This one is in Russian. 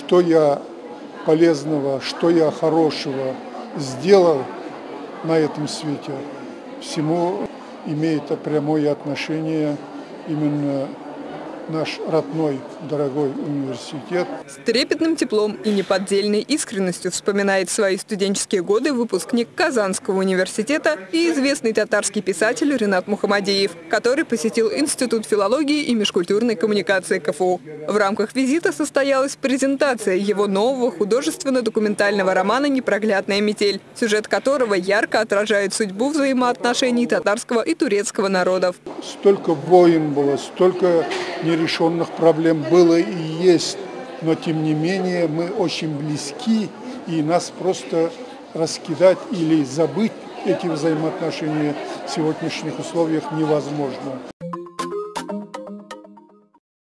что я полезного, что я хорошего сделал на этом свете, всему имеет прямое отношение именно наш родной, дорогой университет. С трепетным теплом и неподдельной искренностью вспоминает свои студенческие годы выпускник Казанского университета и известный татарский писатель Ренат Мухамадеев, который посетил Институт филологии и межкультурной коммуникации КФУ. В рамках визита состоялась презентация его нового художественно-документального романа «Непроглядная метель», сюжет которого ярко отражает судьбу взаимоотношений татарского и турецкого народов. Столько войн было, столько нерешенных проблем было и есть, но тем не менее мы очень близки, и нас просто раскидать или забыть эти взаимоотношения в сегодняшних условиях невозможно.